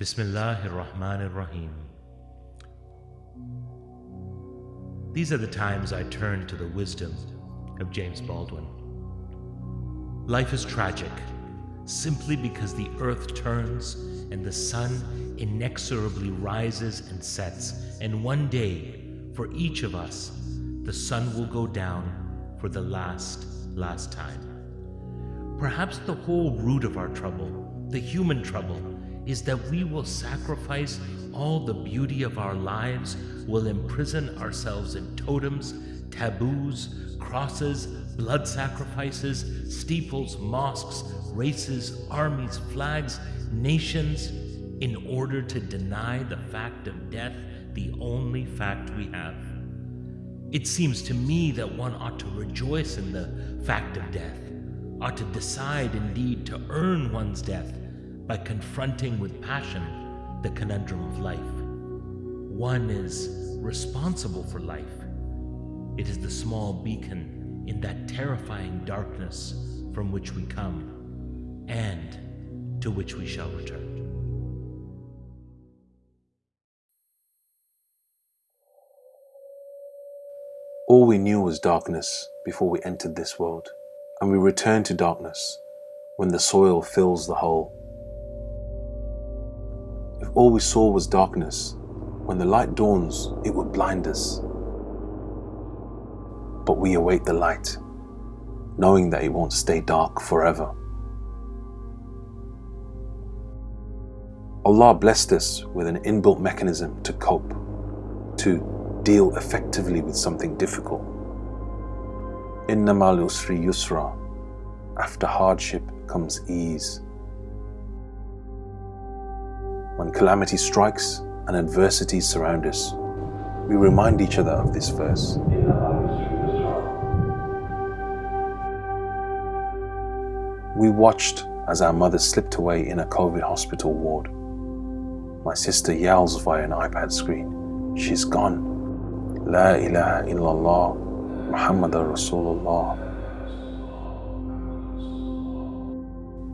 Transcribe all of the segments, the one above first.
Bismillahir Rahmanir Rahim. These are the times I turn to the wisdom of James Baldwin. Life is tragic simply because the earth turns and the sun inexorably rises and sets, and one day, for each of us, the sun will go down for the last, last time. Perhaps the whole root of our trouble, the human trouble, is that we will sacrifice all the beauty of our lives, will imprison ourselves in totems, taboos, crosses, blood sacrifices, steeples, mosques, races, armies, flags, nations, in order to deny the fact of death, the only fact we have. It seems to me that one ought to rejoice in the fact of death, ought to decide indeed to earn one's death by confronting with passion the conundrum of life. One is responsible for life. It is the small beacon in that terrifying darkness from which we come and to which we shall return. All we knew was darkness before we entered this world, and we return to darkness when the soil fills the hole. If all we saw was darkness, when the light dawns, it would blind us. But we await the light, knowing that it won't stay dark forever. Allah blessed us with an inbuilt mechanism to cope, to deal effectively with something difficult. Innamal usri yusra. After hardship comes ease. When calamity strikes and adversities surround us, we remind each other of this verse. We watched as our mother slipped away in a COVID hospital ward. My sister yells via an iPad screen, She's gone. La ilaha illallah, Muhammad Rasulullah.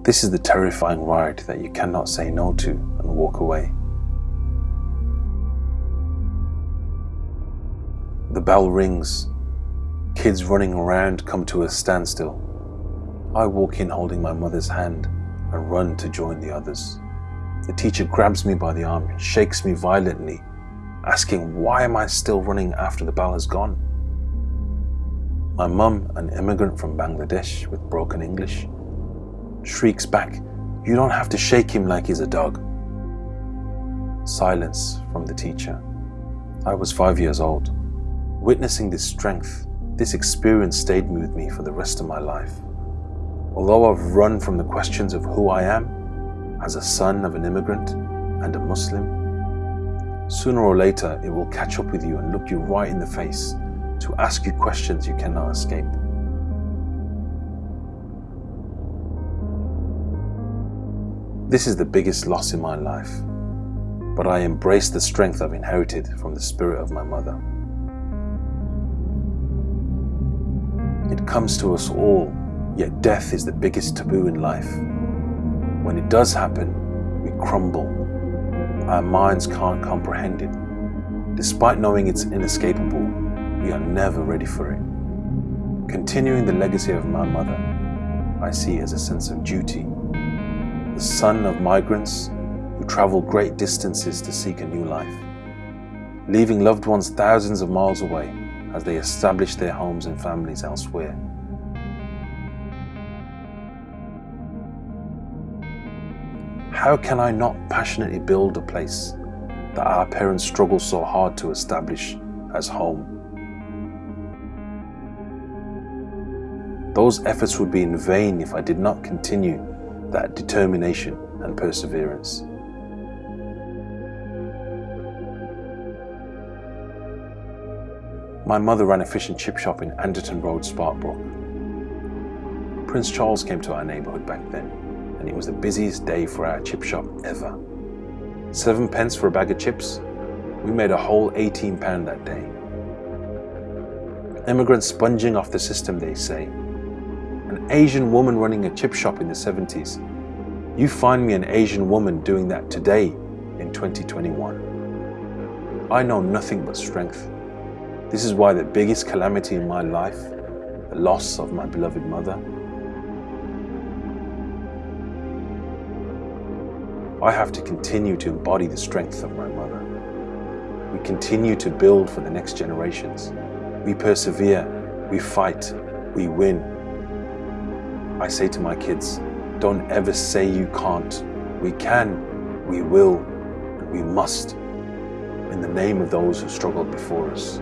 This is the terrifying ride that you cannot say no to and walk away. The bell rings. Kids running around come to a standstill. I walk in holding my mother's hand and run to join the others. The teacher grabs me by the arm and shakes me violently, asking why am I still running after the bell has gone? My mum, an immigrant from Bangladesh with broken English, shrieks back, You don't have to shake him like he's a dog. Silence from the teacher. I was five years old. Witnessing this strength, this experience stayed with me for the rest of my life. Although I've run from the questions of who I am as a son of an immigrant and a Muslim, sooner or later it will catch up with you and look you right in the face to ask you questions you cannot escape. This is the biggest loss in my life, but I embrace the strength I've inherited from the spirit of my mother. It comes to us all, yet death is the biggest taboo in life. When it does happen, we crumble. Our minds can't comprehend it. Despite knowing it's inescapable, we are never ready for it. Continuing the legacy of my mother, I see as a sense of duty the son of migrants who travel great distances to seek a new life, leaving loved ones thousands of miles away as they establish their homes and families elsewhere. How can I not passionately build a place that our parents struggle so hard to establish as home? Those efforts would be in vain if I did not continue that determination and perseverance. My mother ran a fish and chip shop in Anderton Road, Sparkbrook. Prince Charles came to our neighbourhood back then, and it was the busiest day for our chip shop ever. Seven pence for a bag of chips? We made a whole 18 pound that day. Immigrants sponging off the system, they say, Asian woman running a chip shop in the 70s. You find me an Asian woman doing that today in 2021. I know nothing but strength. This is why the biggest calamity in my life, the loss of my beloved mother, I have to continue to embody the strength of my mother. We continue to build for the next generations. We persevere, we fight, we win. I say to my kids, don't ever say you can't. We can, we will, and we must in the name of those who struggled before us.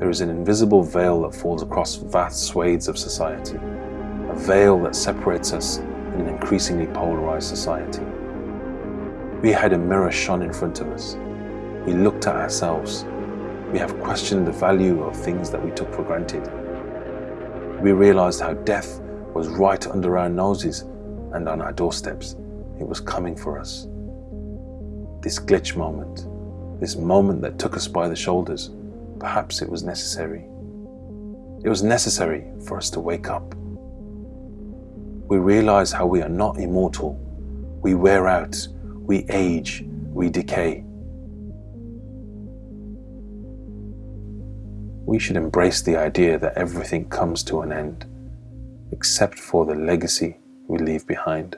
There is an invisible veil that falls across vast swathes of society a veil that separates us in an increasingly polarized society. We had a mirror shone in front of us. We looked at ourselves. We have questioned the value of things that we took for granted. We realized how death was right under our noses and on our doorsteps. It was coming for us. This glitch moment, this moment that took us by the shoulders, perhaps it was necessary. It was necessary for us to wake up we realize how we are not immortal. We wear out, we age, we decay. We should embrace the idea that everything comes to an end, except for the legacy we leave behind.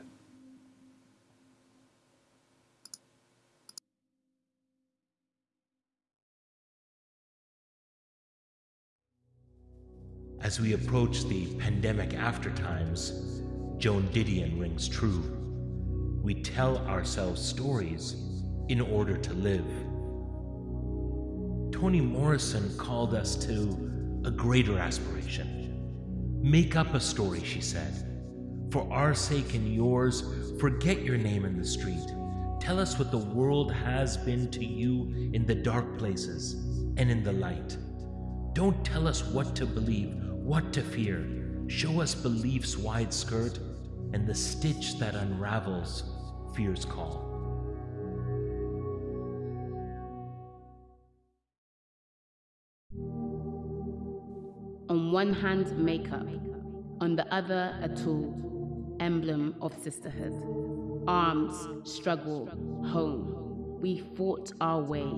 As we approach the pandemic aftertimes, Joan Didion rings true. We tell ourselves stories in order to live. Toni Morrison called us to a greater aspiration. Make up a story, she said. For our sake and yours, forget your name in the street. Tell us what the world has been to you in the dark places and in the light. Don't tell us what to believe, what to fear. Show us belief's wide skirt and the stitch that unravels fear's call. On one hand, makeup, on the other, a tool, emblem of sisterhood. Arms, struggle, home. We fought our way,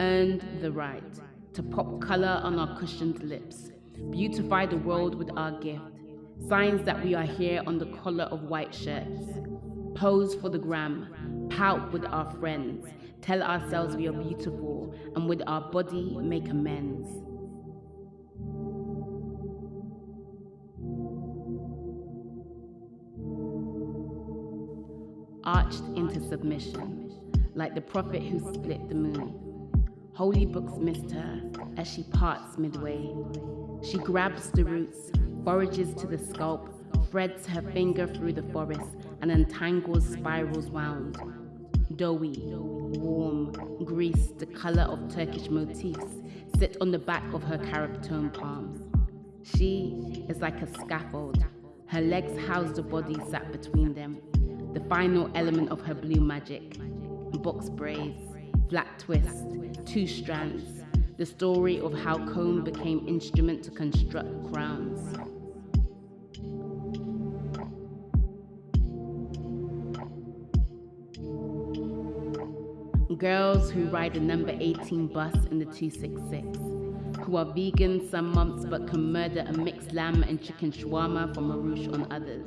earned the right to pop color on our cushioned lips, beautify the world with our gift Signs that we are here on the collar of white shirts. Pose for the gram, pout with our friends, tell ourselves we are beautiful, and with our body make amends. Into submission, like the prophet who split the moon. Holy books missed her as she parts midway. She grabs the roots forages to the scalp, threads her finger through the forest, and untangles spirals wound. Doughy, warm, greased, the color of Turkish motifs sit on the back of her carib tone palms. She is like a scaffold. Her legs house the body sat between them, the final element of her blue magic. Box braids, flat twist, two strands, the story of how comb became instrument to construct crowns. girls who ride the number 18 bus in the 266, who are vegan some months but can murder a mixed lamb and chicken shawarma from Maroush on others,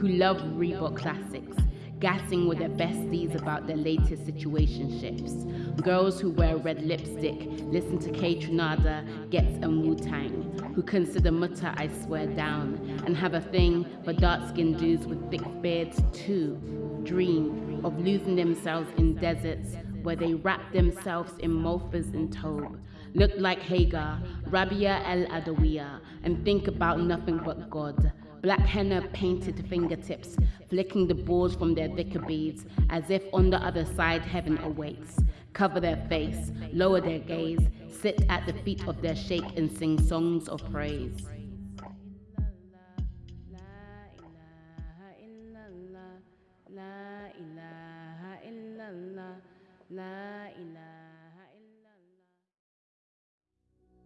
who love Reebok classics, gassing with their besties about their latest situationships, girls who wear red lipstick, listen to Kaytranada, Ghetts and Wu Tang, who consider Mutta I swear down, and have a thing for dark skinned dudes with thick beards too, dream of losing themselves in deserts where they wrap themselves in mofas and tobe, look like Hagar, Rabia el Adawiya, and think about nothing but God. Black henna painted fingertips, flicking the balls from their thicker beads, as if on the other side heaven awaits. Cover their face, lower their gaze, sit at the feet of their sheikh and sing songs of praise.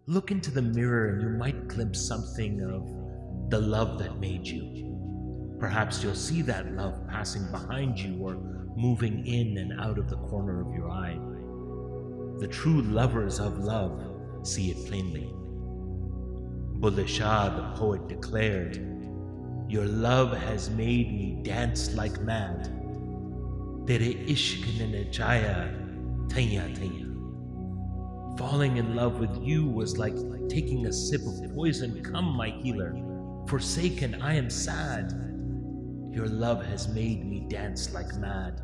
Look into the mirror and you might glimpse something of the love that made you. Perhaps you'll see that love passing behind you or moving in and out of the corner of your eye. The true lovers of love see it plainly. Bulleh Shah, the poet, declared, Your love has made me dance like mad. Tere ishq ne nachaya thaya thaya. Falling in love with you was like taking a sip of poison. Come, my healer, forsaken, I am sad. Your love has made me dance like mad.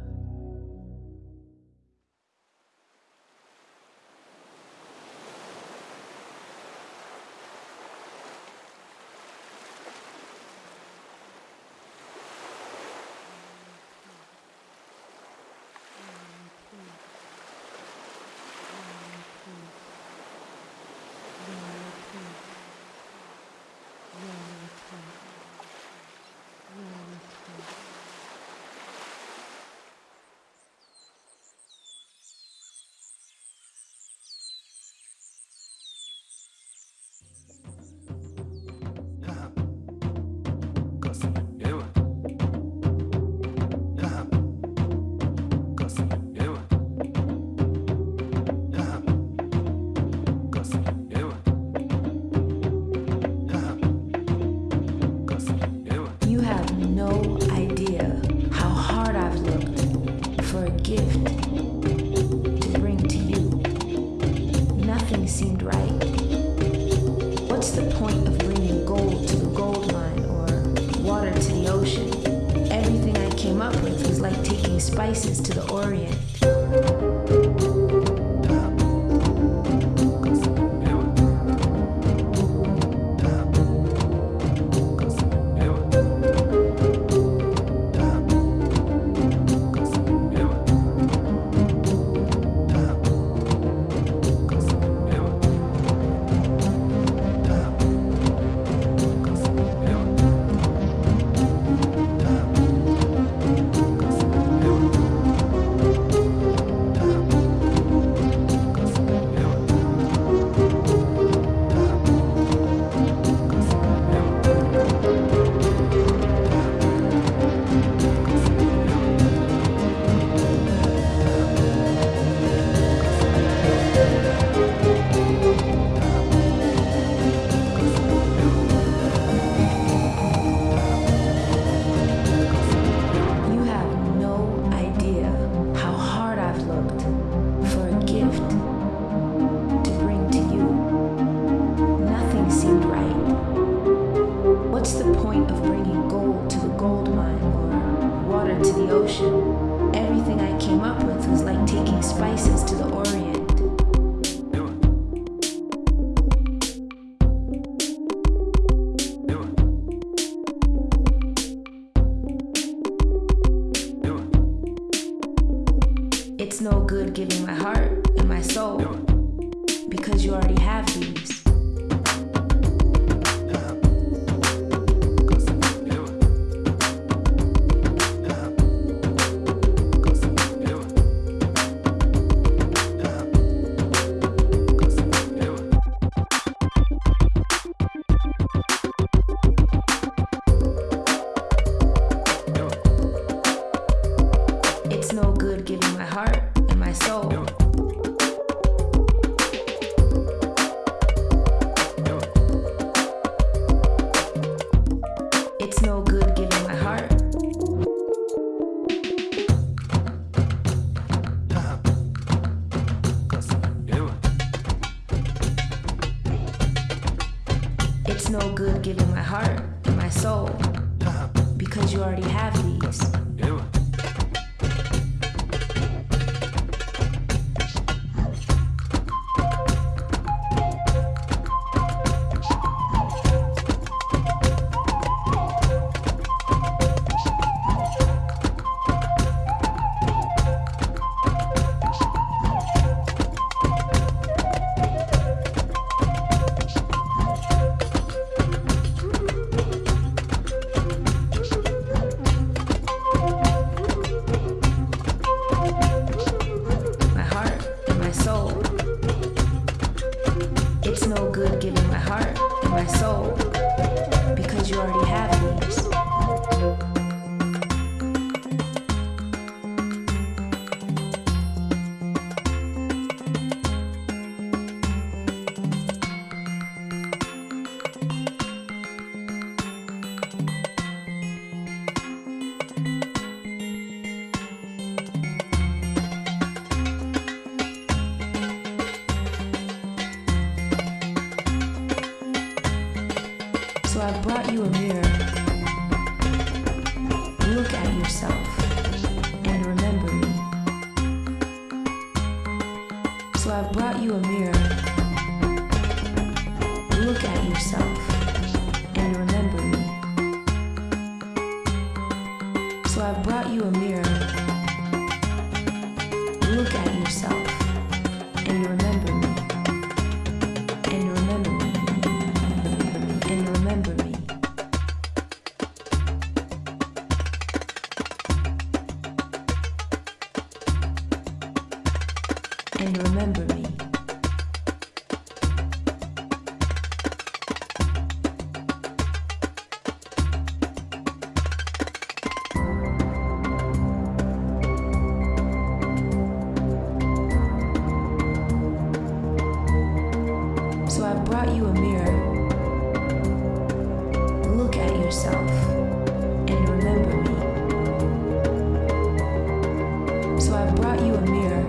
Brought you a mirror.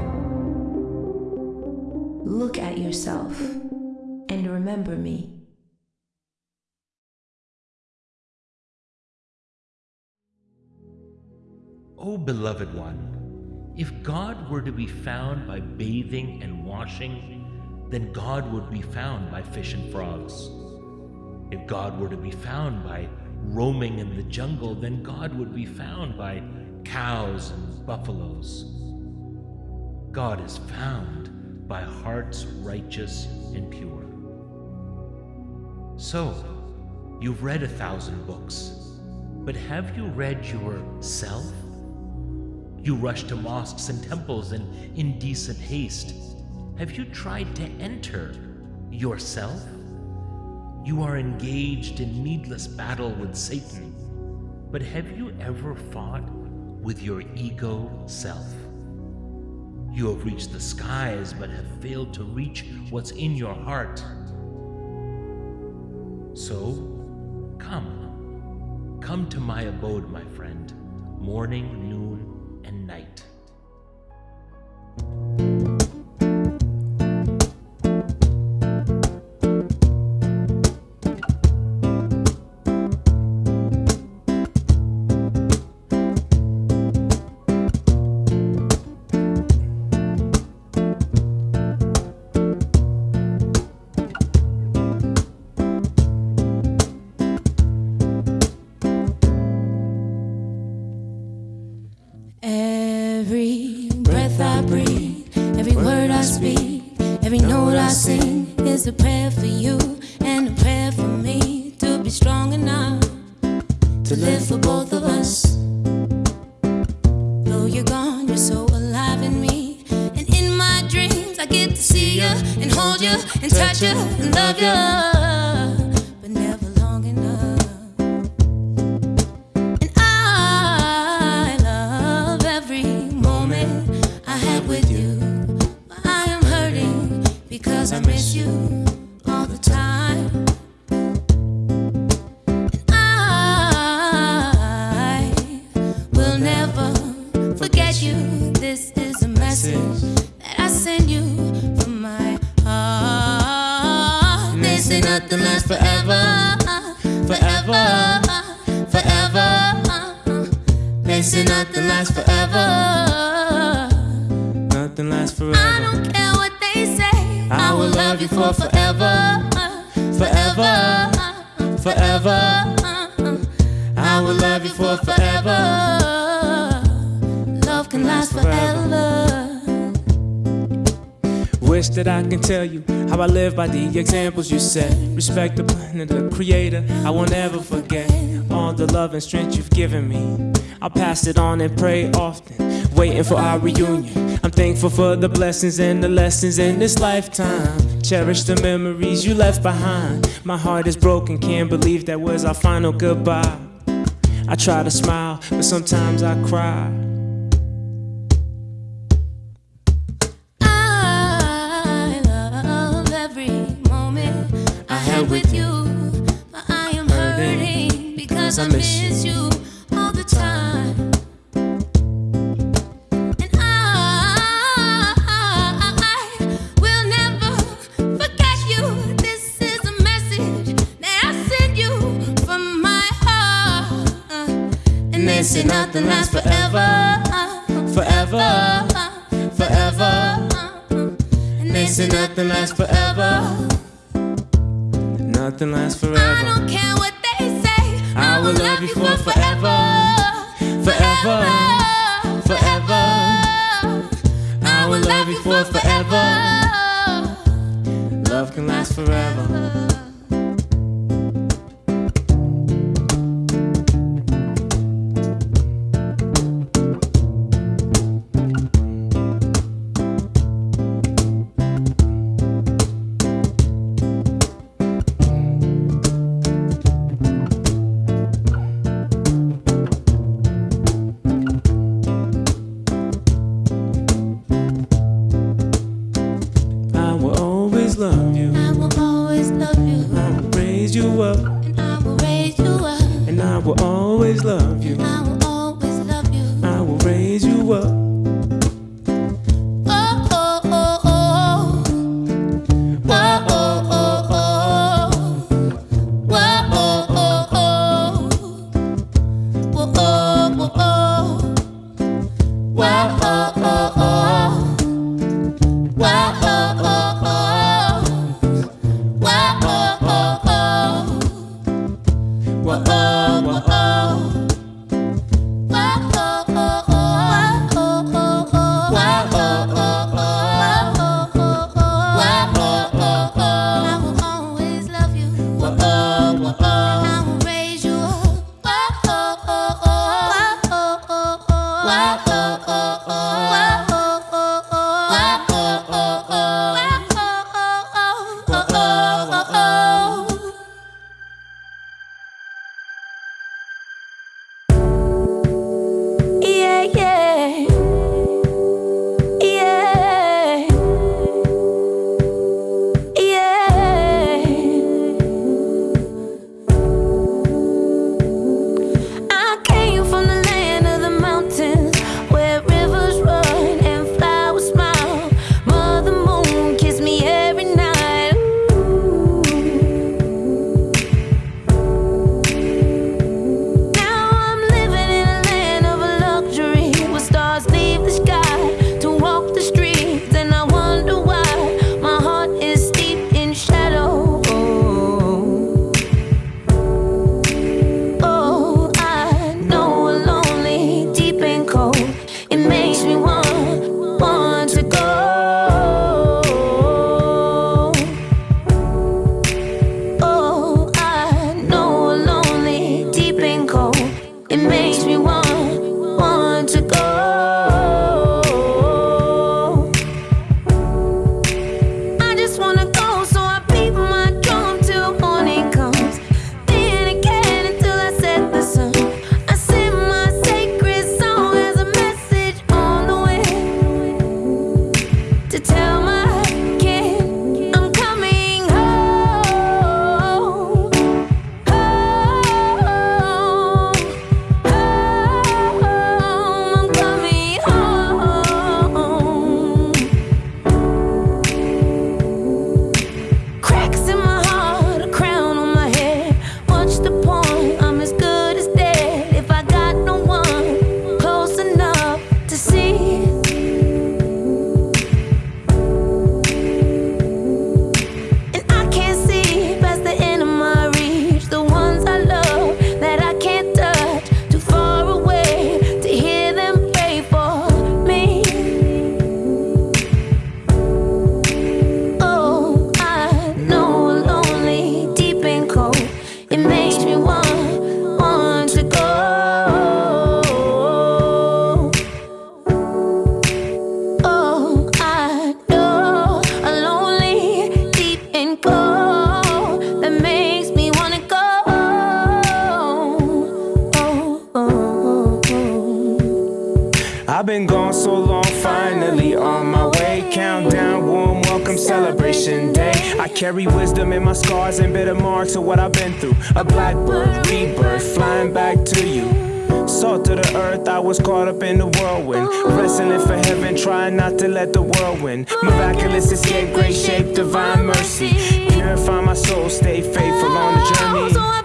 Look at yourself and remember me. O beloved one, if God were to be found by bathing and washing, then God would be found by fish and frogs. If God were to be found by roaming in the jungle, then God would be found by cows and buffaloes. God is found by hearts righteous and pure. So, you've read a thousand books, but have you read yourself? You rush to mosques and temples in indecent haste. Have you tried to enter yourself? You are engaged in needless battle with Satan. But have you ever fought with your ego self? You have reached the skies but have failed to reach what's in your heart. So, come. Come to my abode, my friend, morning, noon, sing is a prayer for you and a prayer for me to be strong enough to live for both of us. Though you're gone, you're so alive in me. And in my dreams, I get to see you and hold you and touch you and love you, This nothing lasts forever. Nothing lasts forever. I don't care what they say. I will love you for forever, forever, forever. I Wish that I can tell you how I live by the examples you set. Respect the plan of the creator. I won't ever forget all the love and strength you've given me. I'll pass it on and pray often, waiting for our reunion. I'm thankful for the blessings and the lessons in this lifetime. Cherish the memories you left behind. My heart is broken, can't believe that was our final goodbye. I try to smile, but sometimes I cry. Heart. And they say nothing lasts forever, Forever, forever. And they say nothing lasts forever. oh, oh. oh. Wrestling for heaven, trying not to let the world win. Miraculous escape, great shape, divine mercy. Purify my soul, stay faithful on the journey.